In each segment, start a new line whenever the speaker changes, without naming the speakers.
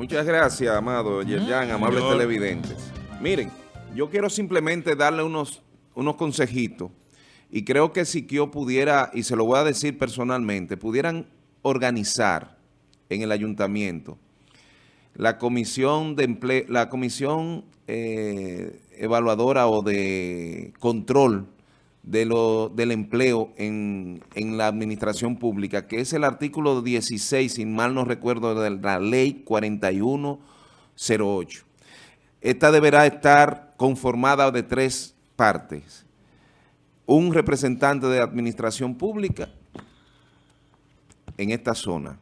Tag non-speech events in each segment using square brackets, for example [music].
Muchas gracias, amado Yerjan, amables televidentes. Miren, yo quiero simplemente darle unos, unos consejitos. Y creo que si yo pudiera, y se lo voy a decir personalmente, pudieran organizar en el ayuntamiento la comisión de empleo, la comisión eh, evaluadora o de control de lo, del empleo en, en, la administración pública, que es el artículo 16, sin mal no recuerdo, de la ley 4108. Esta deberá estar conformada de tres partes. Un representante de administración pública en esta zona.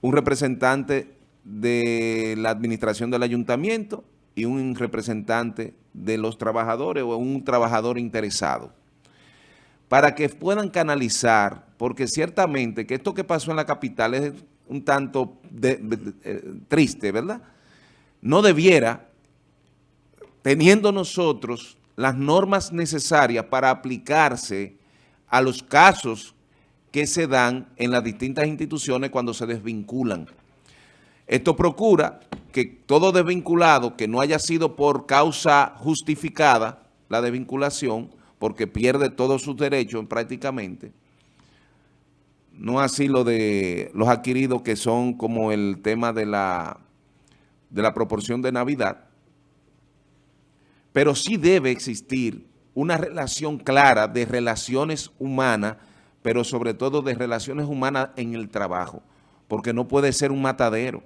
Un representante de la administración del ayuntamiento y un representante de los trabajadores o un trabajador interesado para que puedan canalizar, porque ciertamente que esto que pasó en la capital es un tanto eh, triste, ¿verdad? No debiera, teniendo nosotros las normas necesarias para aplicarse a los casos que se dan en las distintas instituciones cuando se desvinculan. Esto procura que todo desvinculado que no haya sido por causa justificada, la desvinculación, porque pierde todos sus derechos prácticamente, no así lo de los adquiridos que son como el tema de la, de la proporción de Navidad, pero sí debe existir una relación clara de relaciones humanas, pero sobre todo de relaciones humanas en el trabajo, porque no puede ser un matadero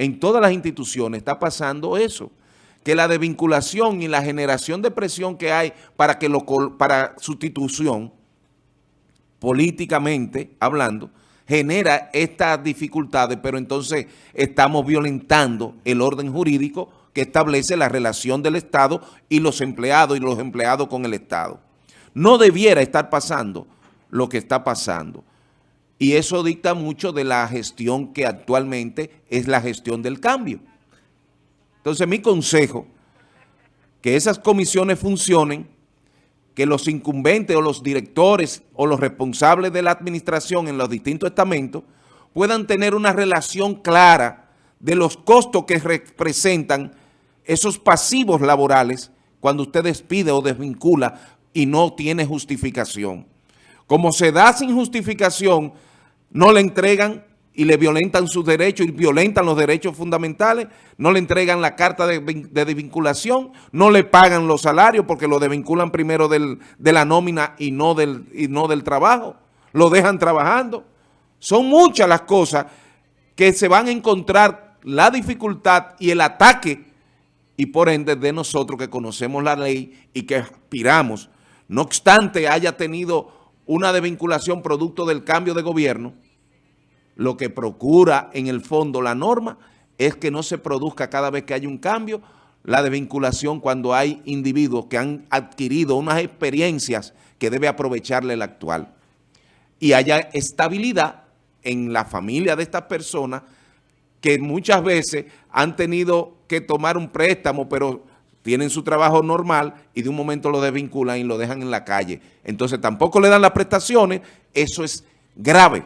en todas las instituciones está pasando eso, que la desvinculación y la generación de presión que hay para, que lo, para sustitución, políticamente hablando, genera estas dificultades, pero entonces estamos violentando el orden jurídico que establece la relación del Estado y los empleados y los empleados con el Estado. No debiera estar pasando lo que está pasando. Y eso dicta mucho de la gestión que actualmente es la gestión del cambio. Entonces mi consejo, que esas comisiones funcionen, que los incumbentes o los directores o los responsables de la administración en los distintos estamentos puedan tener una relación clara de los costos que representan esos pasivos laborales cuando usted despide o desvincula y no tiene justificación. Como se da sin justificación, no le entregan y le violentan sus derechos y violentan los derechos fundamentales, no le entregan la carta de, desvinculación, no le pagan los salarios porque lo desvinculan primero de la nómina y no, del, y no del trabajo, lo dejan trabajando. Son muchas las cosas que se van a encontrar la dificultad y el ataque y por ende de nosotros que conocemos la ley y que aspiramos, no obstante haya tenido una desvinculación producto del cambio de gobierno, lo que procura en el fondo la norma es que no se produzca cada vez que hay un cambio la desvinculación cuando hay individuos que han adquirido unas experiencias que debe aprovecharle el actual. Y haya estabilidad en la familia de estas personas que muchas veces han tenido que tomar un préstamo, pero tienen su trabajo normal y de un momento lo desvinculan y lo dejan en la calle. Entonces tampoco le dan las prestaciones, eso es grave.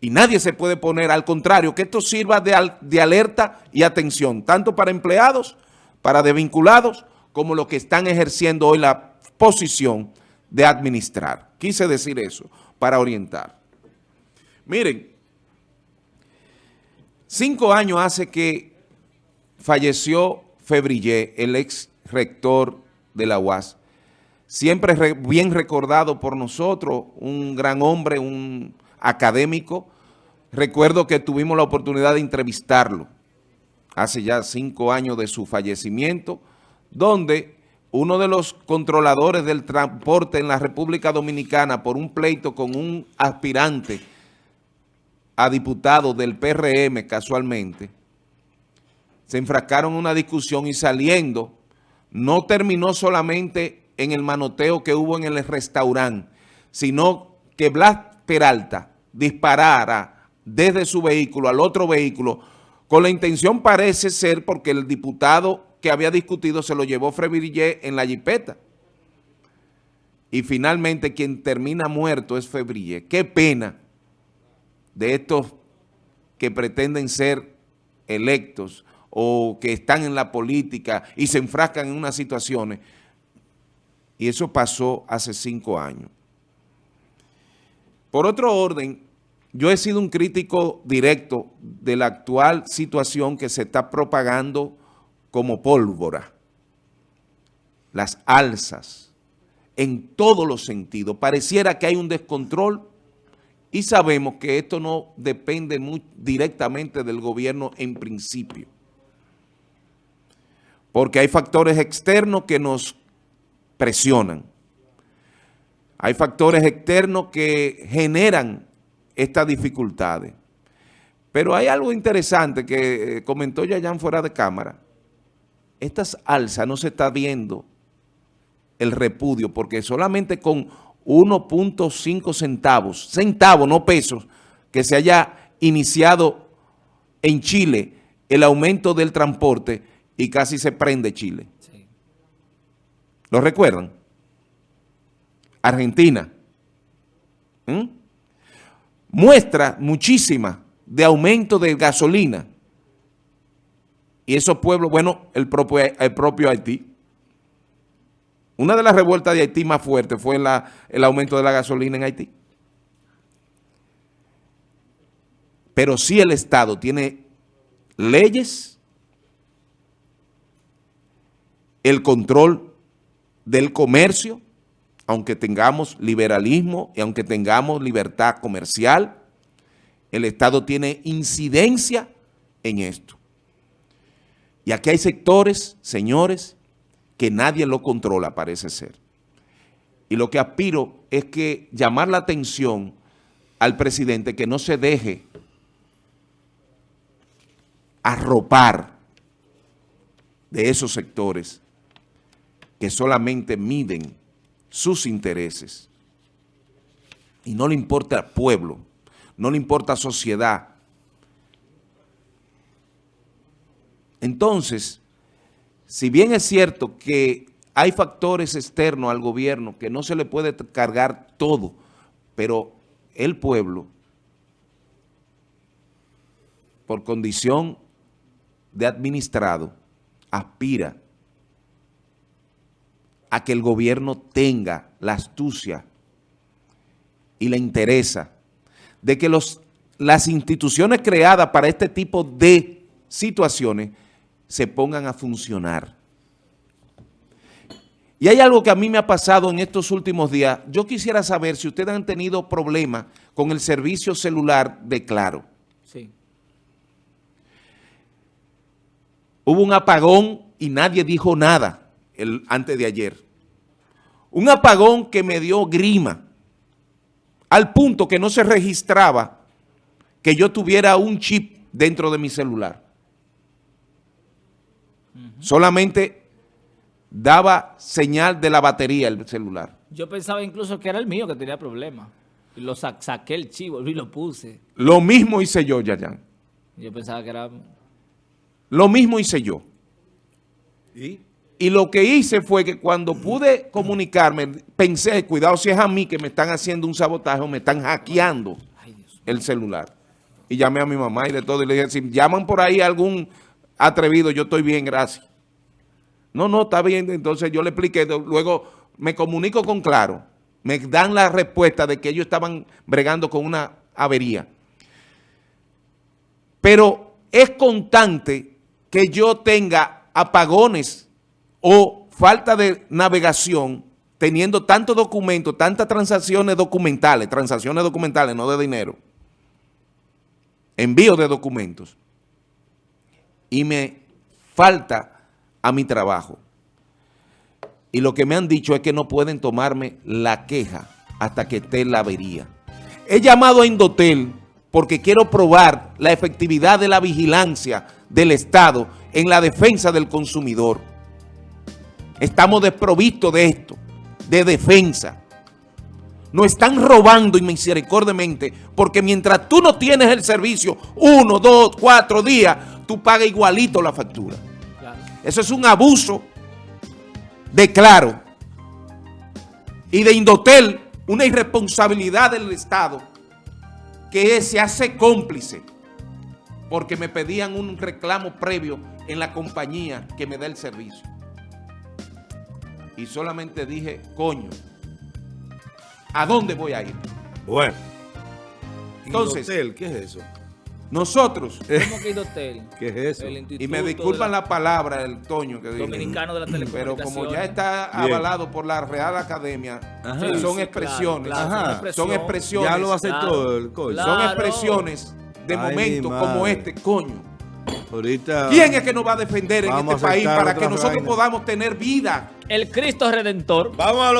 Y nadie se puede poner, al contrario, que esto sirva de, de alerta y atención, tanto para empleados, para desvinculados, como los que están ejerciendo hoy la posición de administrar. Quise decir eso para orientar. Miren, cinco años hace que falleció Febrillé, el ex rector de la UAS, siempre bien recordado por nosotros, un gran hombre, un académico. Recuerdo que tuvimos la oportunidad de entrevistarlo hace ya cinco años de su fallecimiento, donde uno de los controladores del transporte en la República Dominicana por un pleito con un aspirante a diputado del PRM casualmente, se enfrascaron en una discusión y saliendo, no terminó solamente en el manoteo que hubo en el restaurante, sino que Blas Peralta disparara desde su vehículo al otro vehículo, con la intención parece ser porque el diputado que había discutido se lo llevó Febrillé en la jipeta. Y finalmente quien termina muerto es Febrillé. Qué pena de estos que pretenden ser electos o que están en la política y se enfrascan en unas situaciones. Y eso pasó hace cinco años. Por otro orden, yo he sido un crítico directo de la actual situación que se está propagando como pólvora. Las alzas, en todos los sentidos. Pareciera que hay un descontrol y sabemos que esto no depende directamente del gobierno en principio. Porque hay factores externos que nos presionan. Hay factores externos que generan estas dificultades. Pero hay algo interesante que eh, comentó Yayan fuera de cámara. Estas alzas no se está viendo el repudio porque solamente con 1.5 centavos, centavos, no pesos, que se haya iniciado en Chile el aumento del transporte y casi se prende Chile. ¿Lo recuerdan? Argentina. ¿Mm? Muestra muchísima de aumento de gasolina. Y esos pueblos, bueno, el propio, el propio Haití. Una de las revueltas de Haití más fuertes fue la, el aumento de la gasolina en Haití. Pero sí el Estado tiene leyes, el control del comercio, aunque tengamos liberalismo y aunque tengamos libertad comercial, el Estado tiene incidencia en esto. Y aquí hay sectores, señores, que nadie lo controla, parece ser. Y lo que aspiro es que llamar la atención al presidente que no se deje arropar de esos sectores que solamente miden sus intereses. Y no le importa al pueblo, no le importa a sociedad. Entonces, si bien es cierto que hay factores externos al gobierno que no se le puede cargar todo, pero el pueblo, por condición de administrado, aspira a que el gobierno tenga la astucia y la interesa de que los, las instituciones creadas para este tipo de situaciones se pongan a funcionar. Y hay algo que a mí me ha pasado en estos últimos días. Yo quisiera saber si ustedes han tenido problemas con el servicio celular de Claro. Sí. Hubo un apagón y nadie dijo nada el, antes de ayer. Un apagón que me dio grima, al punto que no se registraba que yo tuviera un chip dentro de mi celular. Solamente daba señal de la batería el celular.
Yo pensaba incluso que era el mío que tenía problemas. Y lo saqué el chivo y lo puse.
Lo mismo hice yo, Yayan.
Yo pensaba que era...
Lo mismo hice yo. ¿Y? Y lo que hice fue que cuando pude comunicarme, pensé, cuidado si es a mí que me están haciendo un sabotaje o me están hackeando el celular. Y llamé a mi mamá y de todo, y le dije, si llaman por ahí algún atrevido, yo estoy bien, gracias. No, no, está bien, entonces yo le expliqué, luego me comunico con Claro, me dan la respuesta de que ellos estaban bregando con una avería. Pero es constante que yo tenga apagones o falta de navegación teniendo tantos documentos, tantas transacciones documentales, transacciones documentales, no de dinero, envío de documentos, y me falta a mi trabajo. Y lo que me han dicho es que no pueden tomarme la queja hasta que esté la avería. He llamado a Indotel porque quiero probar la efectividad de la vigilancia del Estado en la defensa del consumidor. Estamos desprovistos de esto, de defensa. Nos están robando inmisericordiamente porque mientras tú no tienes el servicio uno, dos, cuatro días, tú pagas igualito la factura. Eso es un abuso de Claro y de Indotel, una irresponsabilidad del Estado que se hace cómplice porque me pedían un reclamo previo en la compañía que me da el servicio. Y solamente dije, coño, ¿a dónde voy a ir?
Bueno.
Entonces-
Indotel, ¿qué es eso?
Nosotros,
¿Cómo que Indotel? [laughs]
¿Qué es eso?
El
y me disculpan la palabra, el Toño que dije,
Dominicano de la
pero
Telecomunicación.
como ya está
Bien.
avalado por la Real Academia,
Ajá.
son
Sí, sí,
expresiones,
claro, claro,
Ajá.
son expresiones.
son expresiones,
Ya lo aceptó
Claro.
el coño.
Claro.
son expresiones de
Ay,
como este, coño.
Ahorita.
¿Quién es que nos va a defender en este país para que nosotros
vaina.
podamos tener vida?
El Cristo Redentor.
Vamos a lo